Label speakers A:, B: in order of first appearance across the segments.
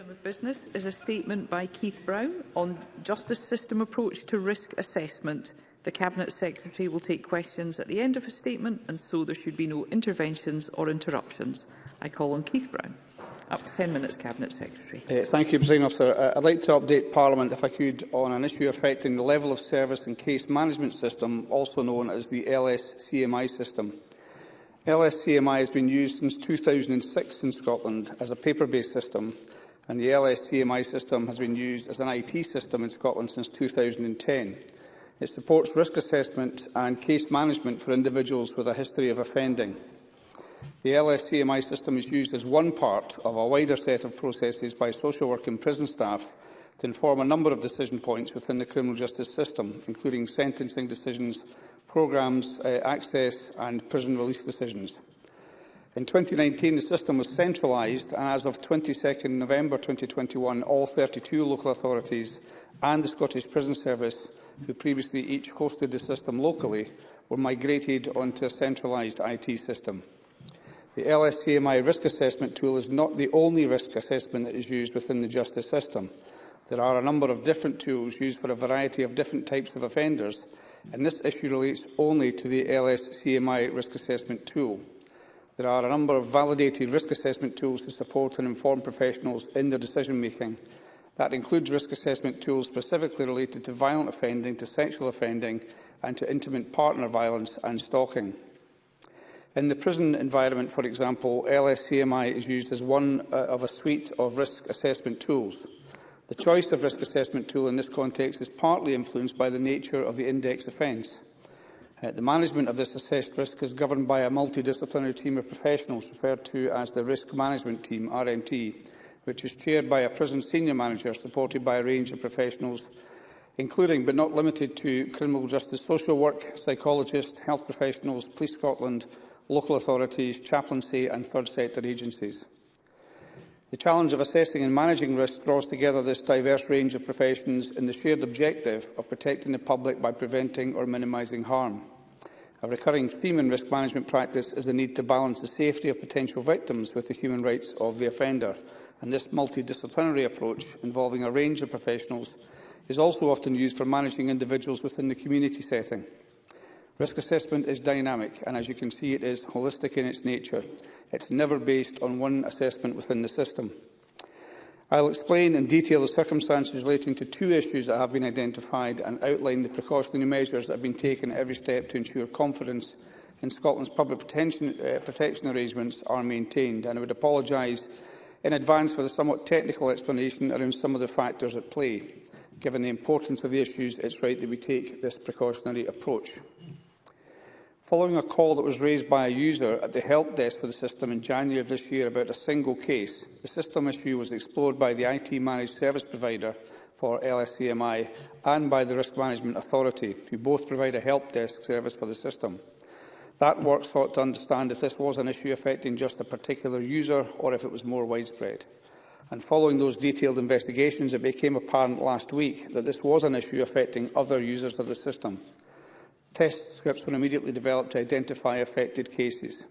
A: item of business is a statement by Keith Brown on justice system approach to risk assessment. The Cabinet Secretary will take questions at the end of a statement and so there should be no interventions or interruptions. I call on Keith Brown. Up to 10 minutes, Cabinet Secretary.
B: Uh, thank you, President Officer. Uh, I'd like to update Parliament, if I could, on an issue affecting the level of service and case management system, also known as the LSCMI system. LSCMI has been used since 2006 in Scotland as a paper-based system and the LSCMI system has been used as an IT system in Scotland since 2010. It supports risk assessment and case management for individuals with a history of offending. The LSCMI system is used as one part of a wider set of processes by social work and prison staff to inform a number of decision points within the criminal justice system, including sentencing decisions, programmes, uh, access and prison release decisions. In 2019, the system was centralised, and as of 22 November 2021, all 32 local authorities and the Scottish Prison Service, who previously each hosted the system locally, were migrated onto a centralised IT system. The LSCMI risk assessment tool is not the only risk assessment that is used within the justice system. There are a number of different tools used for a variety of different types of offenders, and this issue relates only to the LSCMI risk assessment tool. There are a number of validated risk assessment tools to support and inform professionals in their decision-making. That includes risk assessment tools specifically related to violent offending, to sexual offending and to intimate partner violence and stalking. In the prison environment, for example, LSCMI is used as one uh, of a suite of risk assessment tools. The choice of risk assessment tool in this context is partly influenced by the nature of the index offence. Uh, the management of this assessed risk is governed by a multidisciplinary team of professionals referred to as the Risk Management Team, RMT, which is chaired by a prison senior manager supported by a range of professionals, including but not limited to criminal justice social work, psychologists, health professionals, Police Scotland, local authorities, chaplaincy and third sector agencies. The challenge of assessing and managing risk draws together this diverse range of professions in the shared objective of protecting the public by preventing or minimising harm. A recurring theme in risk management practice is the need to balance the safety of potential victims with the human rights of the offender. And this multidisciplinary approach, involving a range of professionals, is also often used for managing individuals within the community setting. Risk assessment is dynamic and, as you can see, it is holistic in its nature. It's never based on one assessment within the system. I will explain in detail the circumstances relating to two issues that have been identified and outline the precautionary measures that have been taken at every step to ensure confidence in Scotland's public protection, uh, protection arrangements are maintained. And I would apologise in advance for the somewhat technical explanation around some of the factors at play. Given the importance of the issues, it's right that we take this precautionary approach. Following a call that was raised by a user at the help desk for the system in January of this year about a single case, the system issue was explored by the IT managed service provider for LSCMI e and by the Risk Management Authority, who both provide a help desk service for the system. That work sought to understand if this was an issue affecting just a particular user or if it was more widespread. And following those detailed investigations, it became apparent last week that this was an issue affecting other users of the system. Test scripts were immediately developed to identify affected cases.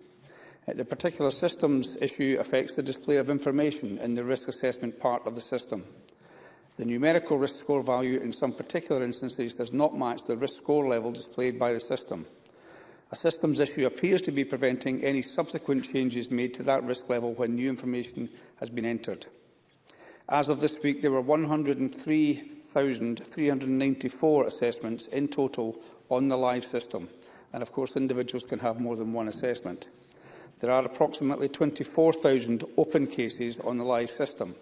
B: Uh, the particular systems issue affects the display of information in the risk assessment part of the system. The numerical risk score value in some particular instances does not match the risk score level displayed by the system. A systems issue appears to be preventing any subsequent changes made to that risk level when new information has been entered. As of this week, there were 103,394 assessments in total on the live system, and of course individuals can have more than one assessment. There are approximately 24,000 open cases on the live system.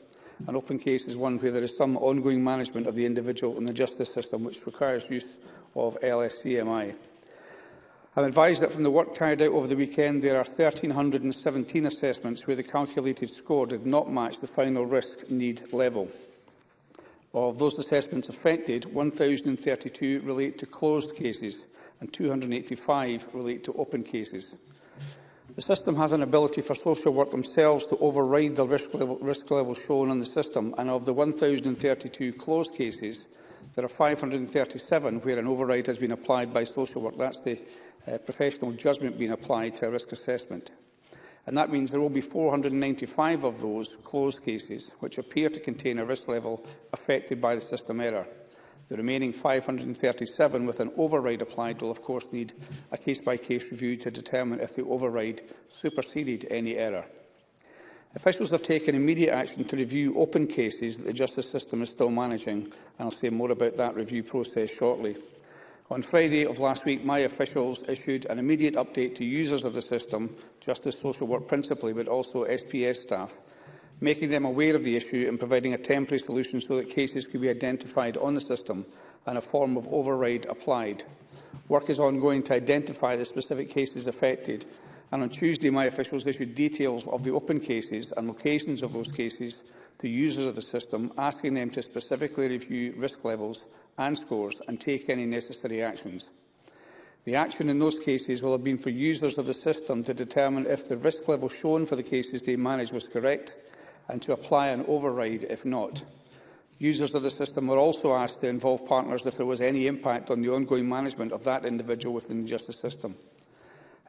B: An open case is one where there is some ongoing management of the individual in the justice system, which requires use of LSCMI. I'm advised that from the work carried out over the weekend, there are 1,317 assessments where the calculated score did not match the final risk need level. Of those assessments affected, 1,032 relate to closed cases and 285 relate to open cases. The system has an ability for social work themselves to override the risk level, risk level shown on the system, and of the 1,032 closed cases, there are 537 where an override has been applied by social work. That's the uh, professional judgment being applied to a risk assessment and that means there will be 495 of those closed cases which appear to contain a risk level affected by the system error. The remaining 537 with an override applied will of course need a case-by-case -case review to determine if the override superseded any error. Officials have taken immediate action to review open cases that the justice system is still managing, and I'll say more about that review process shortly. On Friday of last week, my officials issued an immediate update to users of the system, Justice Social Work principally, but also SPS staff, making them aware of the issue and providing a temporary solution so that cases could be identified on the system and a form of override applied. Work is ongoing to identify the specific cases affected, and on Tuesday my officials issued details of the open cases and locations of those cases, to users of the system, asking them to specifically review risk levels and scores and take any necessary actions. The action in those cases will have been for users of the system to determine if the risk level shown for the cases they managed was correct and to apply an override if not. Users of the system were also asked to involve partners if there was any impact on the ongoing management of that individual within the justice system.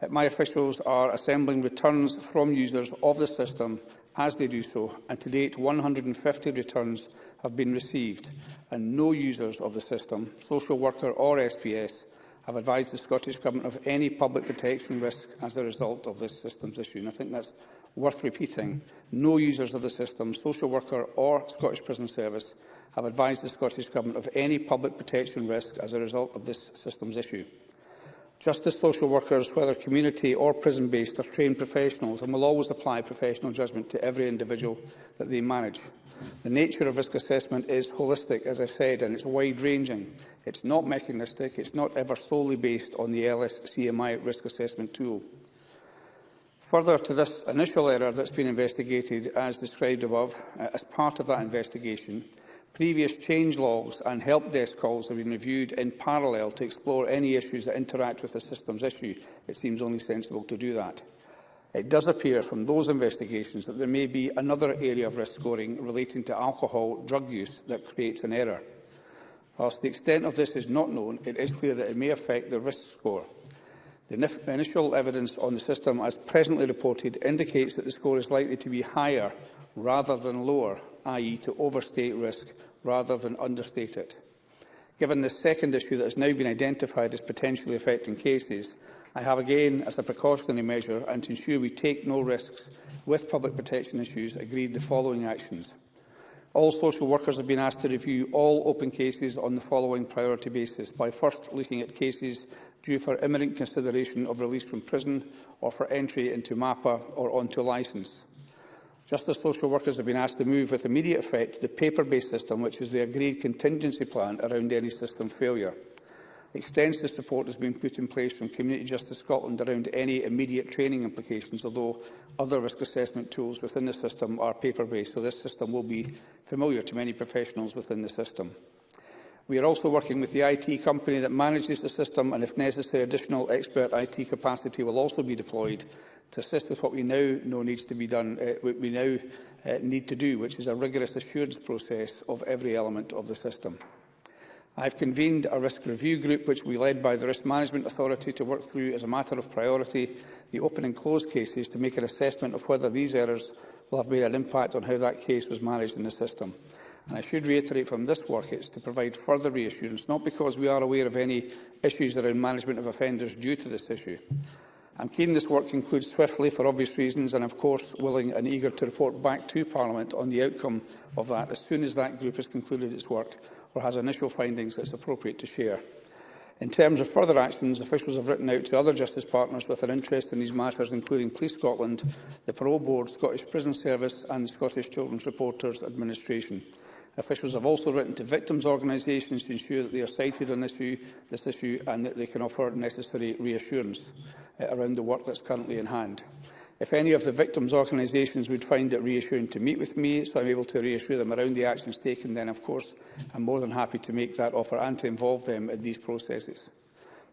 B: Uh, my officials are assembling returns from users of the system as they do so, and to date 150 returns have been received, and no users of the system, social worker or SPS, have advised the Scottish Government of any public protection risk as a result of this systems issue. And I think that's worth repeating. No users of the system, social worker or Scottish Prison Service, have advised the Scottish Government of any public protection risk as a result of this systems issue. Justice social workers, whether community or prison-based, are trained professionals and will always apply professional judgment to every individual that they manage. The nature of risk assessment is holistic, as I said, and it's wide-ranging. It's not mechanistic, it's not ever solely based on the LSCMI risk assessment tool. Further to this initial error that's been investigated, as described above, uh, as part of that investigation, Previous change logs and help desk calls have been reviewed in parallel to explore any issues that interact with the systems issue. It seems only sensible to do that. It does appear from those investigations that there may be another area of risk scoring relating to alcohol drug use that creates an error. Whilst the extent of this is not known, it is clear that it may affect the risk score. The initial evidence on the system, as presently reported, indicates that the score is likely to be higher rather than lower, i.e. to overstate risk rather than understate it. Given the second issue that has now been identified as potentially affecting cases, I have again, as a precautionary measure and to ensure we take no risks with public protection issues, agreed the following actions. All social workers have been asked to review all open cases on the following priority basis, by first looking at cases due for imminent consideration of release from prison or for entry into MAPA or onto licence. Justice social workers have been asked to move with immediate effect to the paper-based system, which is the agreed contingency plan around any system failure. Extensive support has been put in place from Community Justice Scotland around any immediate training implications, although other risk assessment tools within the system are paper-based, so this system will be familiar to many professionals within the system. We are also working with the IT company that manages the system, and if necessary, additional expert IT capacity will also be deployed to assist with what we now know needs to be done, uh, we now uh, need to do, which is a rigorous assurance process of every element of the system. I have convened a risk review group which we led by the Risk Management Authority to work through as a matter of priority the open and closed cases to make an assessment of whether these errors will have made an impact on how that case was managed in the system. And I should reiterate from this work it's to provide further reassurance, not because we are aware of any issues around management of offenders due to this issue, I'm keen this work concludes swiftly for obvious reasons and, of course, willing and eager to report back to Parliament on the outcome of that as soon as that group has concluded its work or has initial findings that it's appropriate to share. In terms of further actions, officials have written out to other justice partners with an interest in these matters, including Police Scotland, the Parole Board, Scottish Prison Service and the Scottish Children's Reporters Administration. Officials have also written to victims' organisations to ensure that they are cited on issue, this issue and that they can offer necessary reassurance. Uh, around the work that's currently in hand. If any of the victims' organisations would find it reassuring to meet with me, so I'm able to reassure them around the actions taken, then of course I'm more than happy to make that offer and to involve them in these processes.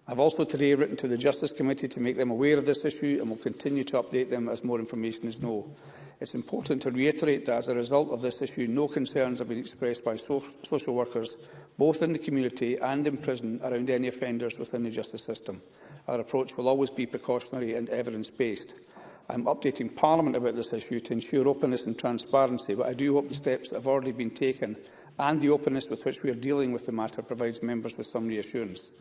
B: I've also today written to the Justice Committee to make them aware of this issue and will continue to update them as more information is known. It's important to reiterate that as a result of this issue, no concerns have been expressed by so social workers, both in the community and in prison, around any offenders within the justice system. Our approach will always be precautionary and evidence-based. I am updating Parliament about this issue to ensure openness and transparency, but I do hope the steps that have already been taken and the openness with which we are dealing with the matter provides members with some reassurance.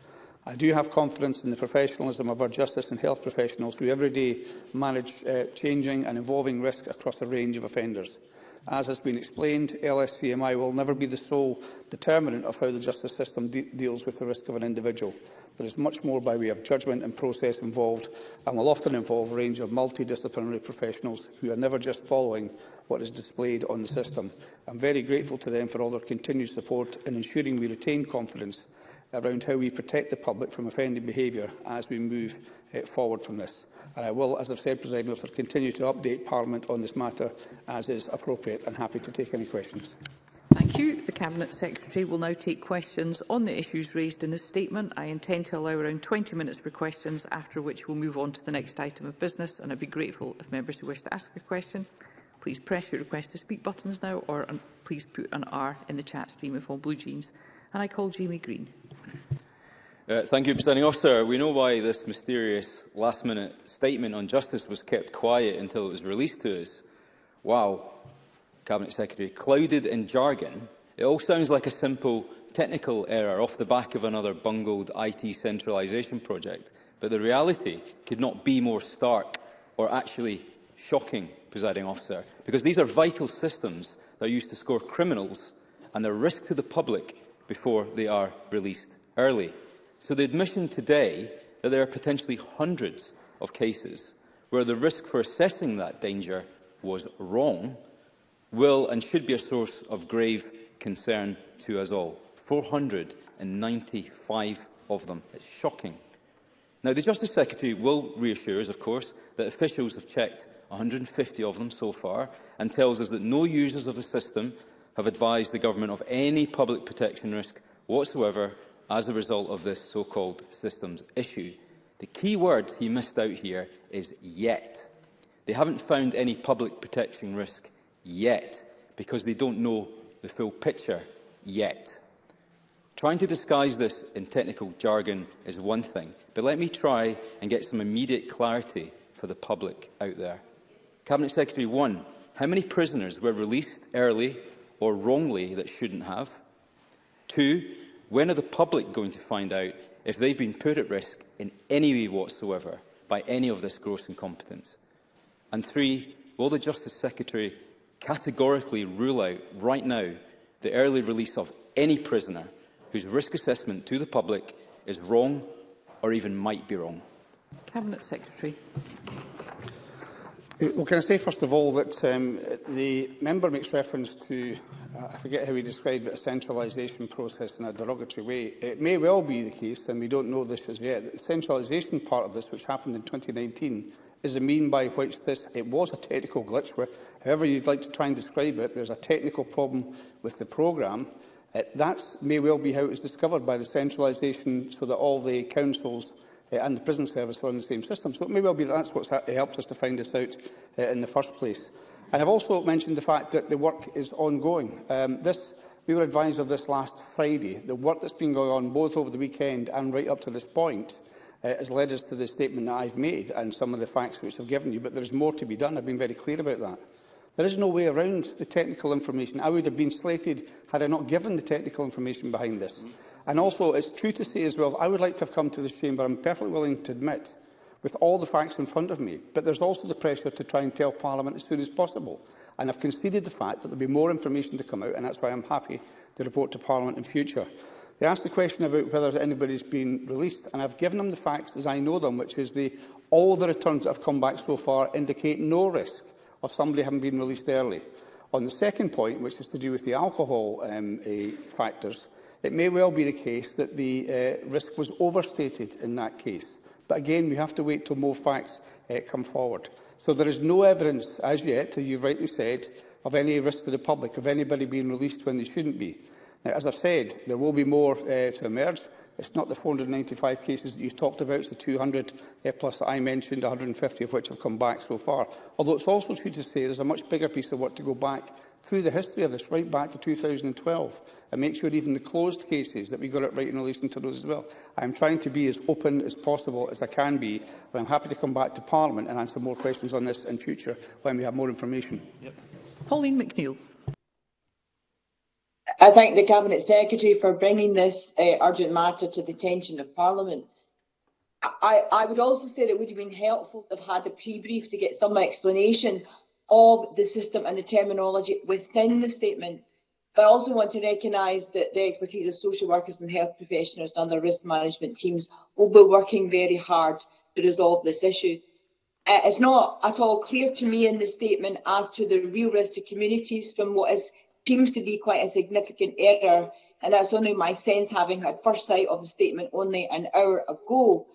B: I do have confidence in the professionalism of our justice and health professionals who every day manage uh, changing and evolving risk across a range of offenders. As has been explained, LSCMI will never be the sole determinant of how the justice system de deals with the risk of an individual. There is much more by way of judgment and process involved and will often involve a range of multidisciplinary professionals who are never just following what is displayed on the system. I'm very grateful to them for all their continued support in ensuring we retain confidence around how we protect the public from offending behaviour as we move uh, forward from this. And I will, as I've said, President Officer, continue to update Parliament on this matter as is appropriate and happy to take any questions.
A: Thank you. The Cabinet Secretary will now take questions on the issues raised in his statement. I intend to allow around 20 minutes for questions, after which we'll move on to the next item of business, and I'd be grateful if members who wish to ask a question please press your request to speak buttons now or um, please put an R in the chat stream if on blue jeans. And I call Jamie Green.
C: Uh, thank you, Presiding Officer. We know why this mysterious last-minute statement on justice was kept quiet until it was released to us. Wow, Cabinet Secretary, clouded in jargon, it all sounds like a simple technical error off the back of another bungled IT centralisation project, but the reality could not be more stark or actually shocking, presiding officer, because these are vital systems that are used to score criminals and they're risk to the public before they are released early. So the admission today that there are potentially hundreds of cases where the risk for assessing that danger was wrong will and should be a source of grave concern to us all. 495 of them. It's shocking. Now, the Justice Secretary will reassure us, of course, that officials have checked 150 of them so far and tells us that no users of the system have advised the government of any public protection risk whatsoever as a result of this so-called systems issue. The key word he missed out here is yet. They haven't found any public protection risk yet, because they don't know the full picture yet. Trying to disguise this in technical jargon is one thing, but let me try and get some immediate clarity for the public out there. Cabinet Secretary one, how many prisoners were released early or wrongly that shouldn't have? Two, When are the public going to find out if they've been put at risk in any way whatsoever by any of this gross incompetence? And three, will the Justice Secretary categorically rule out right now the early release of any prisoner whose risk assessment to the public is wrong or even might be wrong?
A: Cabinet Secretary.
B: Uh, well, can I say first of all that um, the member makes reference to, uh, I forget how he described it, a centralisation process in a derogatory way. It may well be the case, and we don't know this as yet, that the centralisation part of this, which happened in 2019, is the mean by which this, it was a technical glitch, where, however you'd like to try and describe it, there's a technical problem with the program Uh, that may well be how it was discovered by the centralisation so that all the councils uh, and the prison service are on the same system. So it may well be that that's what's ha helped us to find this out uh, in the first place. And I've also mentioned the fact that the work is ongoing. Um, this, we were advised of this last Friday. The work that's been going on both over the weekend and right up to this point uh, has led us to the statement that I've made and some of the facts which I've given you, but there is more to be done. I've been very clear about that. There is no way around the technical information. I would have been slated had I not given the technical information behind this. Mm. And also, it's true to say as well, I would like to have come to this chamber, I'm perfectly willing to admit, with all the facts in front of me. But there's also the pressure to try and tell Parliament as soon as possible. And I've conceded the fact that there'll be more information to come out, and that's why I'm happy to report to Parliament in future. They asked the question about whether anybody's been released, and I've given them the facts as I know them, which is the, all the returns that have come back so far indicate no risk of somebody having been released early. On the second point, which is to do with the alcohol um, factors, it may well be the case that the uh, risk was overstated in that case. But again, we have to wait till more facts uh, come forward. So there is no evidence as yet, as you've rightly said, of any risk to the public, of anybody being released when they shouldn't be. Now, as I've said, there will be more uh, to emerge. It's not the 495 cases that you've talked about, it's the 200 uh, plus that I mentioned, 150 of which have come back so far. Although it's also true to say there's a much bigger piece of work to go back through the history of this, right back to 2012, and make sure even the closed cases that we got it right in relation to those as well. I'm trying to be as open as possible as I can be, and I'm happy to come back to Parliament and answer more questions on this in future when we have more information.
A: Yep. Pauline McNeill.
D: I thank the Cabinet Secretary for bringing this uh, urgent matter to the attention of Parliament. I, I, would also say that it would have been helpful to have had a pre-brief to get some explanation of the system and the terminology within the statement. But I also want to recognise that the expertise of social workers and health professionals and other risk management teams will be working very hard to resolve this issue. Uh, it's not at all clear to me in the statement as to the real risk to communities from what is seems to be quite a significant error, and that's only my sense having had first sight of the statement only an hour ago.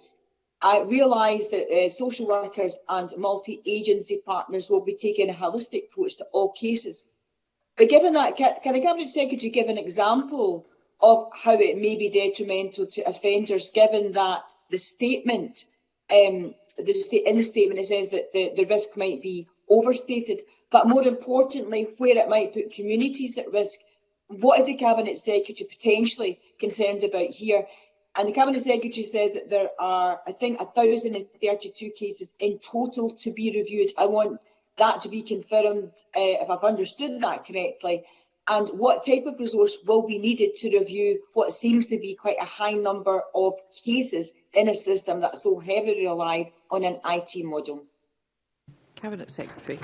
D: I realise that uh, social workers and multi-agency partners will be taking a holistic approach to all cases. But given that, can, can the Cabinet Secretary give an example of how it may be detrimental to offenders, given that the statement, um, the in the statement it says that the, the risk might be overstated, but more importantly, where it might put communities at risk. What is the Cabinet Secretary potentially concerned about here? And the Cabinet Secretary said that there are, I think, 1,032 cases in total to be reviewed. I want that to be confirmed, uh, if I've understood that correctly, and what type of resource will be needed to review what seems to be quite a high number of cases in a system that's so heavily relied on an IT model.
A: Cabinet Secretary.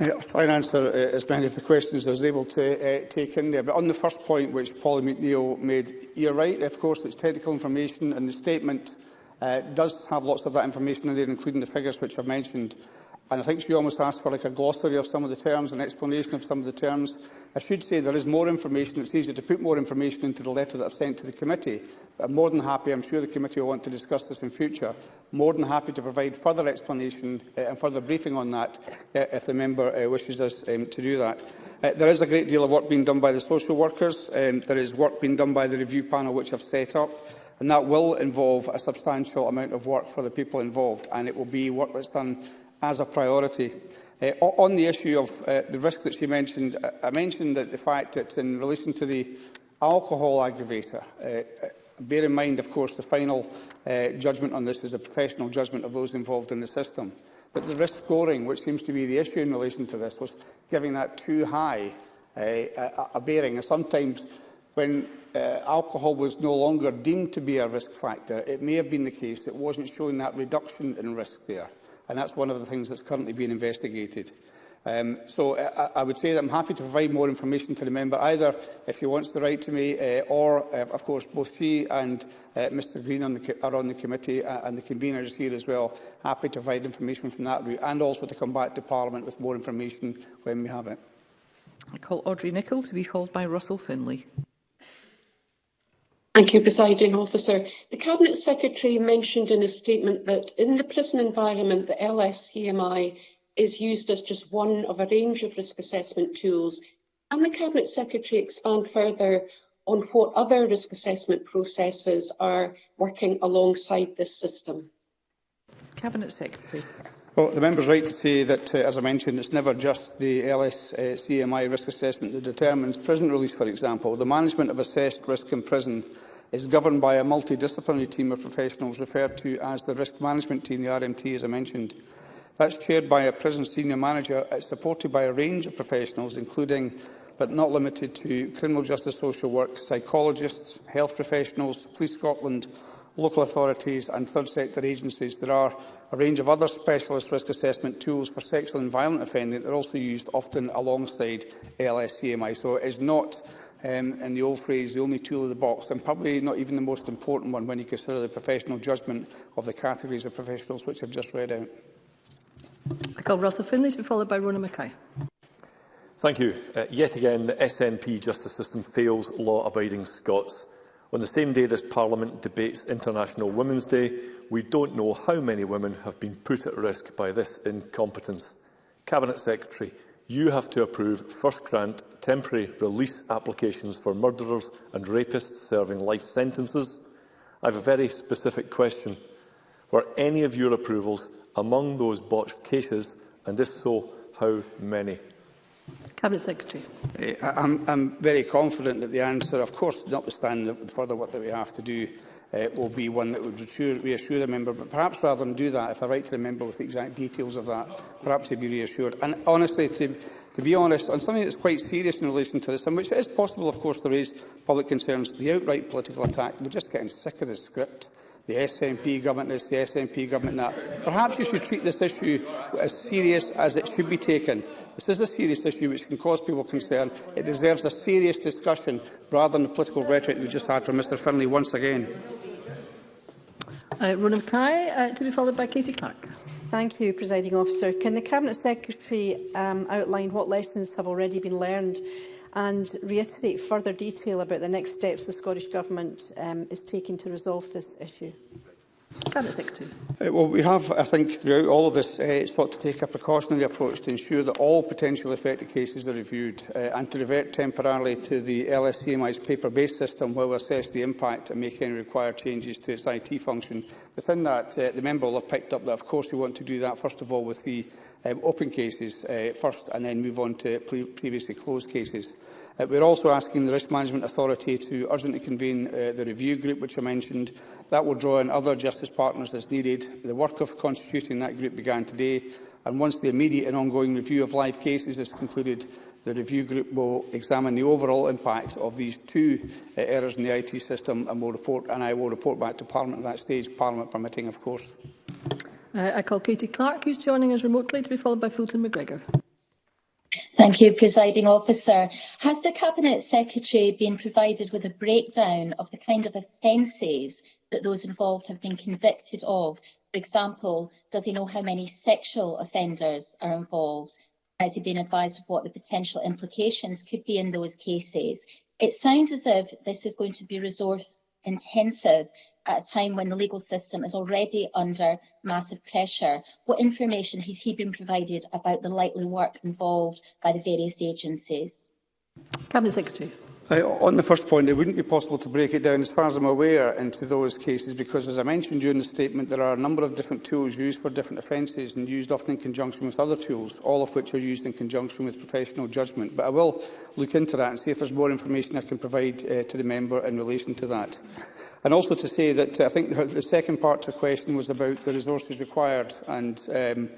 B: Yeah, I'll try and answer uh, as many of the questions as I was able to uh, take in there. But on the first point, which Paul McNeill made, you're right. Of course, it's technical information, and the statement uh, does have lots of that information in there, including the figures which I've mentioned. And I think she almost asked for like a glossary of some of the terms, an explanation of some of the terms. I should say there is more information. It's easier to put more information into the letter that I've sent to the committee. But I'm more than happy, I'm sure the committee will want to discuss this in future, more than happy to provide further explanation uh, and further briefing on that uh, if the member uh, wishes us um, to do that. Uh, there is a great deal of work being done by the social workers. Um, there is work being done by the review panel which I've set up. and that will involve a substantial amount of work for the people involved and it will be work that's done as a priority. Uh, on the issue of uh, the risk that she mentioned, uh, I mentioned that the fact that in relation to the alcohol aggravator, uh, bear in mind, of course, the final uh, judgment on this is a professional judgment of those involved in the system. But the risk scoring, which seems to be the issue in relation to this, was giving that too high uh, a, a bearing. And sometimes when uh, alcohol was no longer deemed to be a risk factor, it may have been the case it wasn't showing that reduction in risk there and that's one of the things that's currently being investigated. Um, so I, I would say that I'm happy to provide more information to the member, either if he wants to write to me, uh, or, uh, of course, both she and uh, Mr Green on the, are on the committee, uh, and the convener is here as well. Happy to provide information from that route, and also to come back to Parliament with more information when we have it.
A: I call Audrey Nicholl to be called by Russell Finlay.
E: Thank you, Presiding Officer. The Cabinet Secretary mentioned in a statement that in the prison environment, the LSCMI is used as just one of a range of risk assessment tools. Can the Cabinet Secretary expand further on what other risk assessment processes are working alongside this system?
A: Cabinet Secretary.
B: Well, the member's right to say that, uh, as I mentioned, it's never just the LSCMI uh, risk assessment that determines prison release, for example. The management of assessed risk in prison is governed by a multidisciplinary team of professionals referred to as the Risk Management Team, the RMT, as I mentioned. That's chaired by a prison senior manager. It's uh, supported by a range of professionals, including but not limited to criminal justice social work, psychologists, health professionals, Police Scotland, local authorities and third sector agencies. There are a range of other specialist risk assessment tools for sexual and violent offending that are also used often alongside LSCMI. So it is not um, in the old phrase, the only tool of the box, and probably not even the most important one when you consider the professional judgment of the categories of professionals which I've just read out.
F: I call Russell Finlay to be followed by Rona Mackay.
G: Thank you. Uh, yet again, the SNP justice system fails law-abiding Scots. On the same day this Parliament debates International Women's Day, we don't know how many women have been put at risk by this incompetence. Cabinet Secretary, you have to approve first grant temporary release applications for murderers and rapists serving life sentences. I have a very specific question. Were any of your approvals among those botched cases, and if so, how many?
F: Cabinet Secretary.
B: Eh, I'm, I'm very confident that the answer, of course, notwithstanding the further work that we have to do, uh, will be one that would reassure, reassure the member. But perhaps rather than do that, if I write to the member with the exact details of that, perhaps he'd be reassured. And honestly, to, to be honest, on something that's quite serious in relation to this, and which it is possible, of course, to raise public concerns, the outright political attack, we're just getting sick of this script the SNP government this, the SNP government that. Perhaps you should treat this issue as serious as it should be taken. This is a serious issue which can cause people concern. It deserves a serious discussion rather than the political rhetoric we just had from Mr Finlay once again.
F: Uh, Ronan Mackay, uh, to be followed by Katie Clark.
H: Thank you, Presiding Officer. Can the Cabinet Secretary um, outline what lessons have already been learned and reiterate further detail about the next steps the Scottish Government um, is taking to resolve this issue?
B: Uh, well, we have, I think, throughout all of this, uh, sought to take a precautionary approach to ensure that all potentially affected cases are reviewed uh, and to revert temporarily to the LSCMI's paper-based system while we assess the impact and make any required changes to its IT function. Within that, uh, the member will have picked up that, of course, we want to do that, first of all, with the um, open cases uh, first and then move on to pre previously closed cases. Uh, we're also asking the Risk Management Authority to urgently convene uh, the review group, which I mentioned. That will draw in other justice partners as needed. The work of constituting that group began today, and once the immediate and ongoing review of live cases is concluded, the review group will examine the overall impact of these two uh, errors in the IT system and, will report, and I will report back to Parliament at that stage, Parliament permitting, of course.
F: Uh, I call Katie Clark, who's joining us remotely, to be followed by Fulton McGregor.
I: Thank you, Presiding Officer. Has the Cabinet Secretary been provided with a breakdown of the kind of offences that those involved have been convicted of? For example, does he know how many sexual offenders are involved? Has he been advised of what the potential implications could be in those cases? It sounds as if this is going to be resourced intensive at a time when the legal system is already under massive pressure, what information has he been provided about the likely work involved by the various agencies?
F: Cabinet Secretary.
B: Uh, on the first point, it wouldn't be possible to break it down, as far as I'm aware, into those cases because, as I mentioned during the statement, there are a number of different tools used for different offences and used often in conjunction with other tools, all of which are used in conjunction with professional judgment. But I will look into that and see if there's more information I can provide uh, to the member in relation to that. And also to say that uh, I think the second part to the question was about the resources required and um,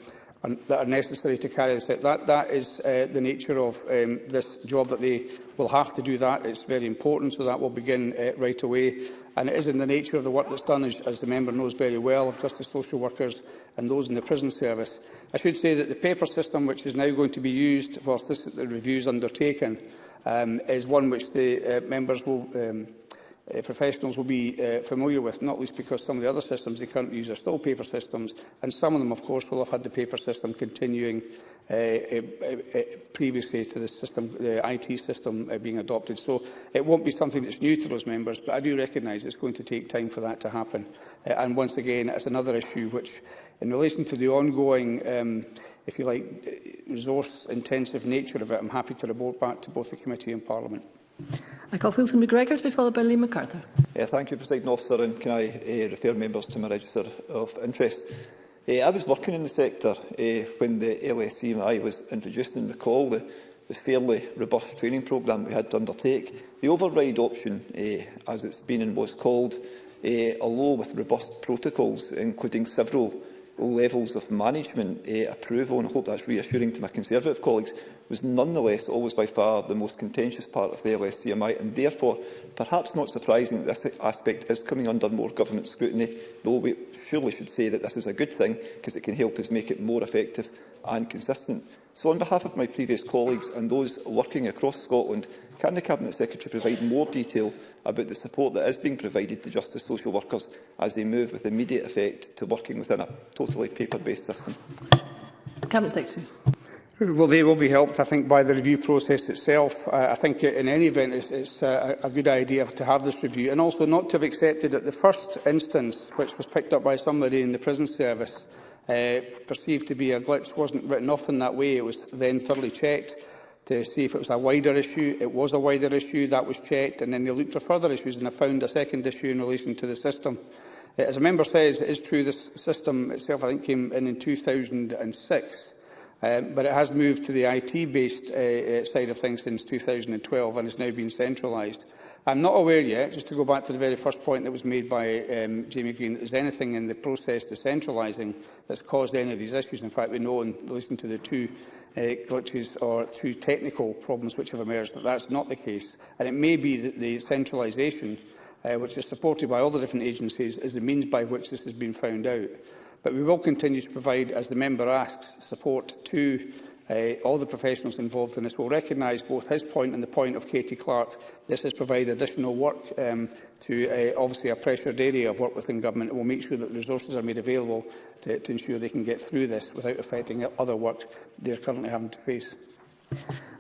B: and that are necessary to carry this out. That, that is uh, the nature of um, this job that the will have to do that. It's very important, so that will begin uh, right away. And it is in the nature of the work that's done, as, as the member knows very well, of justice social workers and those in the prison service. I should say that the paper system, which is now going to be used whilst this the review is undertaken, um, is one which the uh, members will um, uh, professionals will be uh, familiar with, not least because some of the other systems they currently use are still paper systems, and some of them, of course, will have had the paper system continuing uh, uh, uh, uh previously to the system, the IT system uh, being adopted. So it won't be something that's new to those members, but I do recognise it's going to take time for that to happen. Uh, and once again, it's another issue which, in relation to the ongoing um, if you like, resource-intensive nature of it, I'm happy to report back to both the committee and Parliament.
F: I call Wilson McGregor to be followed by Lee MacArthur.
J: Yeah, thank you, President Officer, and can I uh, refer members to my register of interest? Uh, I was working in the sector uh, when the LSEMI was introduced and recall the, the fairly robust training programme we had to undertake. The override option, uh, as it's been and was called, uh, although with robust protocols, including several levels of management uh, approval, and I hope that's reassuring to my Conservative colleagues, was nonetheless always by far the most contentious part of the LSCMI and therefore perhaps not surprising that this aspect is coming under more government scrutiny, though we surely should say that this is a good thing because it can help us make it more effective and consistent. So on behalf of my previous colleagues and those working across Scotland, can the Cabinet Secretary provide more detail about the support that is being provided to justice social workers as they move with immediate effect to working within a totally paper-based system?
F: Cabinet Secretary.
B: Well, they will be helped, I think, by the review process itself. Uh, I think, in any event, it's, it's uh, a good idea to have this review, and also not to have accepted at the first instance, which was picked up by somebody in the prison service, uh, perceived to be a glitch, wasn't written off in that way. It was then thoroughly checked to see if it was a wider issue. It was a wider issue, that was checked, and then they looked for further issues, and I found a second issue in relation to the system. Uh, as a member says, it is true this system itself, I think, came in in 2006. Um, but it has moved to the IT-based uh, uh, side of things since 2012 and has now been centralised. I'm not aware yet, just to go back to the very first point that was made by um, Jamie Green, that there's anything in the process to centralising that's caused any of these issues. In fact, we know, and listen to the two uh, glitches or two technical problems which have emerged, that that's not the case. And it may be that the centralisation, uh, which is supported by all the different agencies, is the means by which this has been found out. But we will continue to provide, as the member asks, support to uh, all the professionals involved in this will recognise both his point and the point of Katie Clark. This has provided additional work um, to uh, obviously a pressured area of work within government We'll will make sure that resources are made available to, to ensure they can get through this without affecting other work they're currently having to face.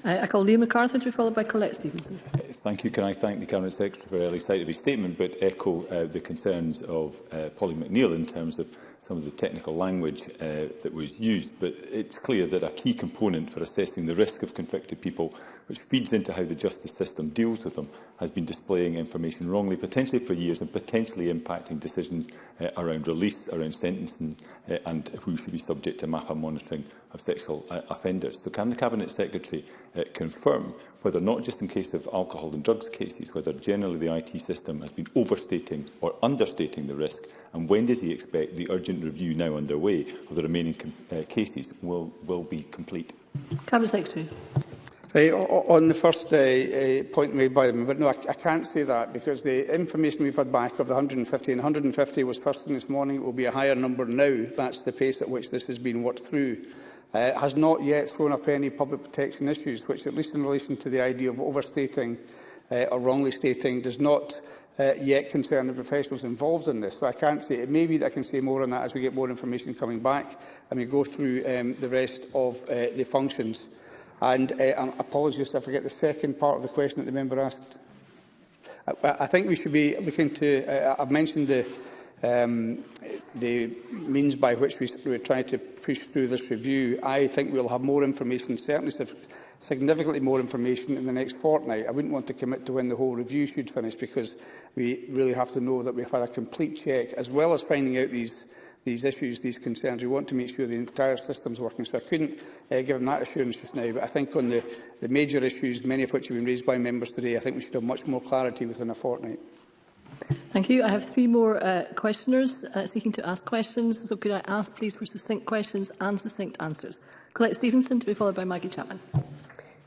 F: I, I call Liam MacArthur to be followed by Colette Stevenson.
K: Thank you. Can I thank the Cabinet Secretary for early sight of his statement, but echo uh, the concerns of uh, Polly McNeill in terms of some of the technical language uh, that was used. But it's clear that a key component for assessing the risk of convicted people, which feeds into how the justice system deals with them, has been displaying information wrongly, potentially for years, and potentially impacting decisions uh, around release, around sentencing, uh, and who should be subject to MAPA monitoring of sexual uh, offenders. So can the Cabinet Secretary uh, confirm whether not just in case of alcohol and drugs cases, whether generally the IT system has been overstating or understating the risk, and when does he expect the urgent review now underway of the remaining uh, cases will, will be complete?
F: Cabinet Secretary.
B: Uh, on the first uh, uh, point made by them, but no, I, I can't say that because the information we've had back of the 150, and 150 was first thing this morning, it will be a higher number now. That's the pace at which this has been worked through uh, has not yet thrown up any public protection issues, which, at least in relation to the idea of overstating uh, or wrongly stating, does not uh, yet concern the professionals involved in this. So I can't say, it may be that I can say more on that as we get more information coming back and we go through um, the rest of uh, the functions. And uh, um, apologies I forget the second part of the question that the member asked. I, I think we should be looking to, uh, I've mentioned the, um, the means by which we, we're trying to push through this review. I think we'll have more information, certainly significantly more information in the next fortnight. I wouldn't want to commit to when the whole review should finish because we really have to know that we've had a complete check, as well as finding out these these issues, these concerns. We want to make sure the entire system's working. So I couldn't uh, give them that assurance just now. But I think on the, the major issues, many of which have been raised by members today, I think we should have much more clarity within a fortnight.
F: Thank you. I have three more uh, questioners uh, seeking to ask questions. So could I ask, please, for succinct questions and succinct answers? Colette Stevenson to be followed by Maggie Chapman.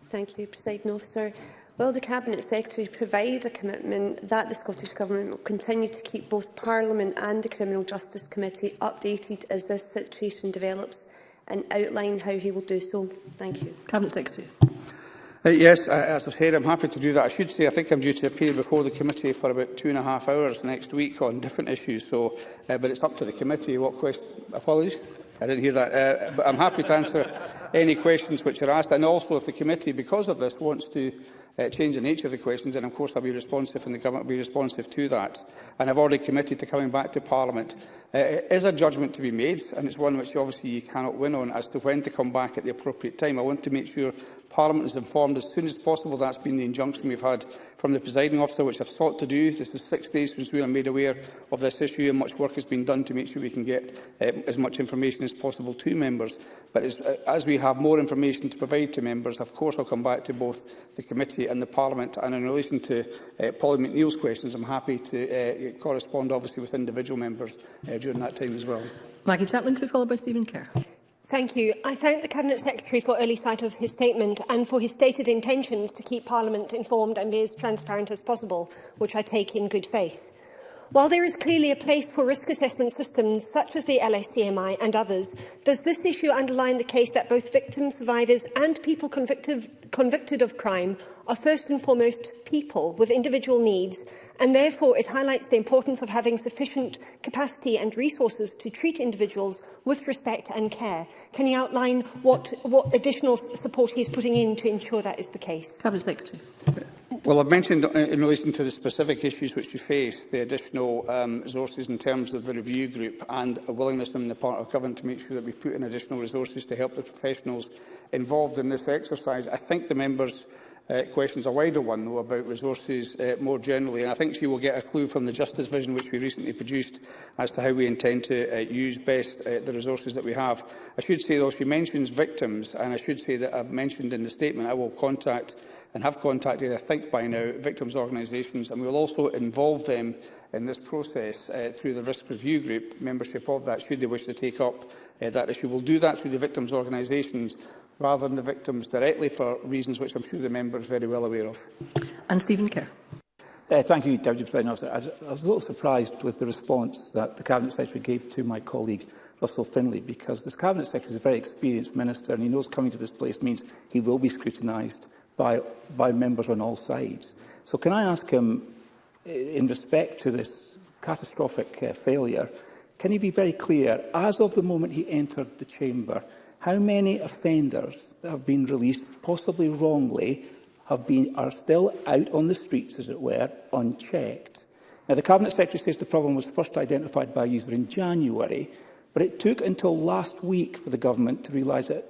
L: Thank you, Presiding Officer. Will the Cabinet Secretary provide a commitment that the Scottish Government will continue to keep both Parliament and the Criminal Justice Committee updated as this situation develops and outline how he will do so? Thank you.
F: Cabinet Secretary.
B: Uh, yes, uh, as I said, I'm happy to do that. I should say I think I'm due to appear before the committee for about two and a half hours next week on different issues, so, uh, but it's up to the committee. What question? Apologies. I didn't hear that. Uh, but I'm happy to answer any questions which are asked. And also, if the committee, because of this, wants to uh, change the nature of the questions, then of course I'll be responsive and the government will be responsive to that. And I've already committed to coming back to Parliament. Uh, it is a judgment to be made, and it's one which obviously you cannot win on as to when to come back at the appropriate time. I want to make sure Parliament is informed as soon as possible. That's been the injunction we've had from the presiding officer, which I've sought to do. This is six days since we were made aware of this issue, and much work has been done to make sure we can get uh, as much information as possible to members. But as, uh, eh, as we have more information to provide to members, of course I'll come back to both the committee and the Parliament. And in relation to uh, eh, Polly McNeill's questions, I'm happy to uh, correspond, obviously, with individual members uh, during that time as well.
F: Maggie Chapman, could be followed by Stephen Kerr.
M: Thank you. I thank the Cabinet Secretary for early sight of his statement and for his stated intentions to keep Parliament informed and be as transparent as possible, which I take in good faith. While there is clearly a place for risk assessment systems such as the LACMI and others, does this issue underline the case that both victims, survivors and people convicted, convicted of crime are first and foremost people with individual needs and therefore it highlights the importance of having sufficient capacity and resources to treat individuals with respect and care. Can you outline what, what additional support he is putting in to ensure that is the case?
F: Cabinet Secretary.
B: Well, I've mentioned uh, in relation to the specific issues which you face, the additional um, resources in terms of the review group and a willingness on the part of government to make sure that we put in additional resources to help the professionals involved in this exercise. I think the members uh, questions, a wider one, though, about resources uh, more generally. And I think she will get a clue from the Justice Vision, which we recently produced, as to how we intend to uh, use best uh, the resources that we have. I should say, though, she mentions victims, and I should say that I've mentioned in the statement I will contact and have contacted, I think by now, victims' organisations, and we will also involve them in this process uh, through the risk review group membership of that, should they wish to take up uh, that issue. We'll do that through the victims' organisations, rather than the victims directly for reasons which I'm sure the member is very well aware of.
F: And Stephen Kerr.
N: Uh, thank you, Deputy President I was, I was a little surprised with the response that the Cabinet Secretary gave to my colleague Russell Finlay, because this Cabinet Secretary is a very experienced minister and he knows coming to this place means he will be scrutinised by, by members on all sides. So can I ask him, in respect to this catastrophic uh, failure, can he be very clear, as of the moment he entered the chamber, how many offenders that have been released, possibly wrongly, have been, are still out on the streets, as it were, unchecked? Now, the Cabinet Secretary says the problem was first identified by a user in January, but it took until last week for the government to realise that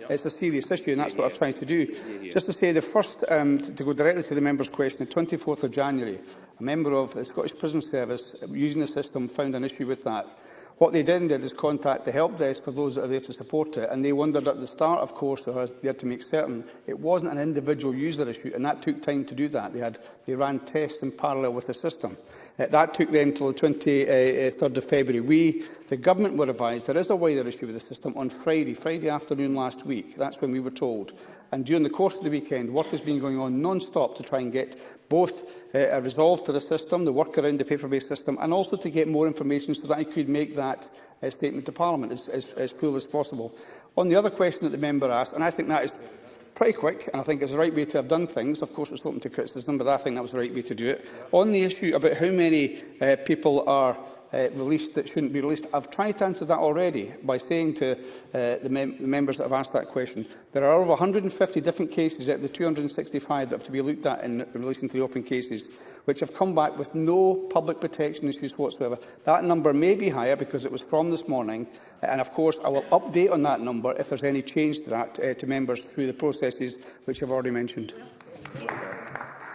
B: Yep. It's a serious issue, and that's yeah, what yeah. I've tried to do. Yeah, Just to say, the first, um, to go directly to the member's question, the 24th of January, a member of the Scottish Prison Service using the system found an issue with that. What they then did is contact the help desk for those that are there to support it, and they wondered at the start, of course, they had to make certain it wasn't an individual user issue, and that took time to do that. They, had, they ran tests in parallel with the system. Uh, that took them until the 23rd uh, uh, of February. We, the government, were advised there is a wider issue with the system on Friday, Friday afternoon last week. That's when we were told. And during the course of the weekend, work has been going on non-stop to try and get both uh, a resolve to the system, the work around the paper-based system, and also to get more information so that I could make that uh, statement to Parliament as, as, as full as possible. On the other question that the member asked, and I think that is pretty quick, and I think it's the right way to have done things. Of course, it's open to criticism, but I think that was the right way to do it. On the issue about how many uh, people are uh, released that shouldn't be released. I've tried to answer that already by saying to uh, the, mem the members that have asked that question, there are over 150 different cases out of the 265 that have to be looked at in relation to the open cases, which have come back with no public protection issues whatsoever. That number may be higher because it was from this morning, and of course I will update on that number if there's any change to that uh, to members through the processes which I've already mentioned. Yes.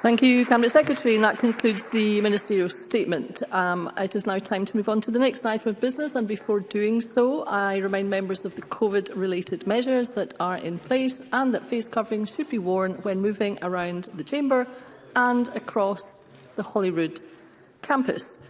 F: Thank you, Cabinet Secretary. And that concludes the ministerial statement. Um, it is now time to move on to the next item of business. And before doing so, I remind members of the COVID-related measures that are in place and that face covering should be worn when moving around the chamber and across the Holyrood campus.